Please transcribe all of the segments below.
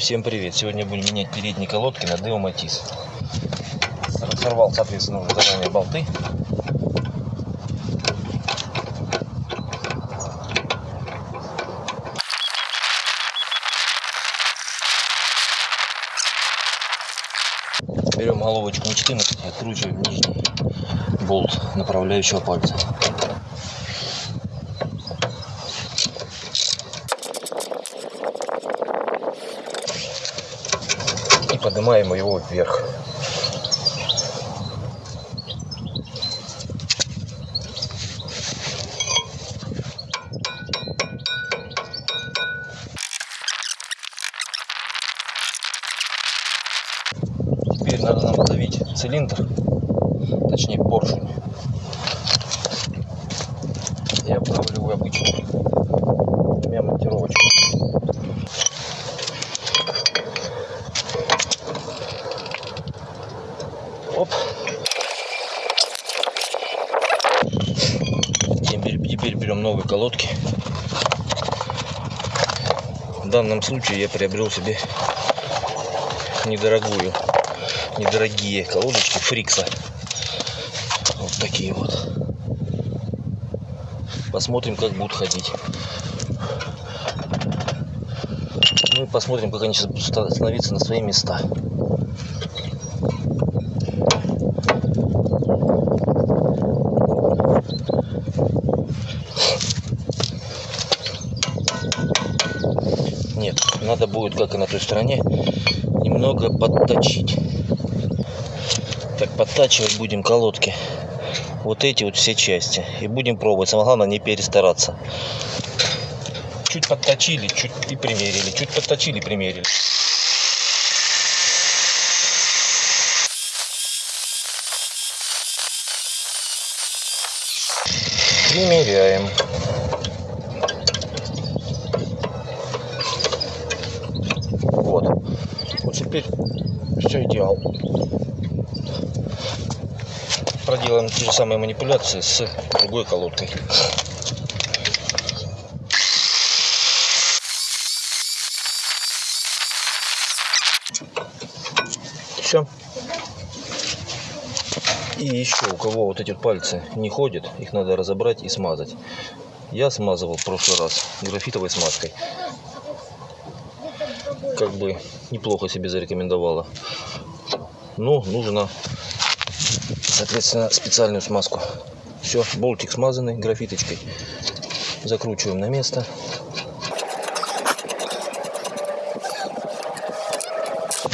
Всем привет! Сегодня будем менять передние колодки на Део Матис. Сорвал, соответственно, уже заранее болты. Берем головочку на 14 и откручиваем нижний болт направляющего пальца. Поднимаем его вверх. Теперь надо нам давить цилиндр, точнее поршень. Я вдавливаю обычную Теперь, берем новые колодки. В данном случае я приобрел себе недорогую, недорогие колодочки Фрикса. Вот такие вот. Посмотрим, как будут ходить. Ну и посмотрим, как они сейчас будут ста- становиться на свои места. Надо будет, как и на той стороне, немного подточить. Так, подтачивать будем колодки. Вот эти вот все части. И будем пробовать. Самое главное не перестараться. Чуть подточили, чуть и примерили. Чуть подточили, примерили. Примеряем. Вот. Вот теперь все идеал. Проделаем те же самые манипуляции с другой колодкой. Все. И еще у кого вот эти пальцы не ходят, их надо разобрать и смазать. Я смазывал в прошлый раз графитовой смазкой. Как бы неплохо себе зарекомендовала. Но нужно, соответственно, специальную смазку. Все, болтик смазанный графиточкой. Закручиваем на место.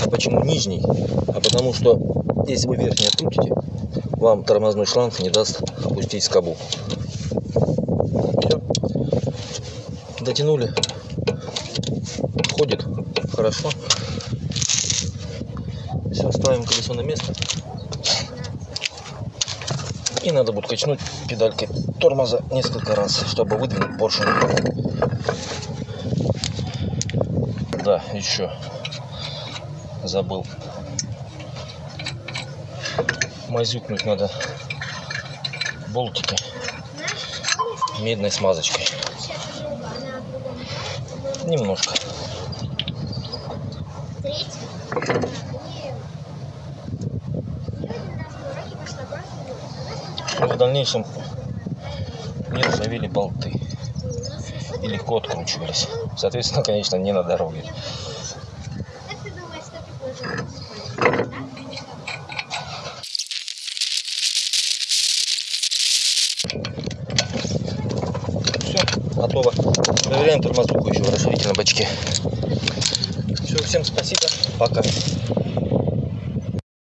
А почему нижний? А потому что если вы верхний открутите, вам тормозной шланг не даст опустить скобу. Все. Дотянули. Ходит хорошо. Все, ставим колесо на место. И надо будет качнуть педалькой тормоза несколько раз, чтобы выдвинуть поршень. Да, еще забыл. Мазюкнуть надо болтики медной смазочкой. Немножко. Чтобы в дальнейшем не ржавели болты и легко откручивались. Соответственно, конечно, не на дороге. Все, готово. Проверяем тормозуху еще расширитель на бачке. Все, всем спасибо. Пока.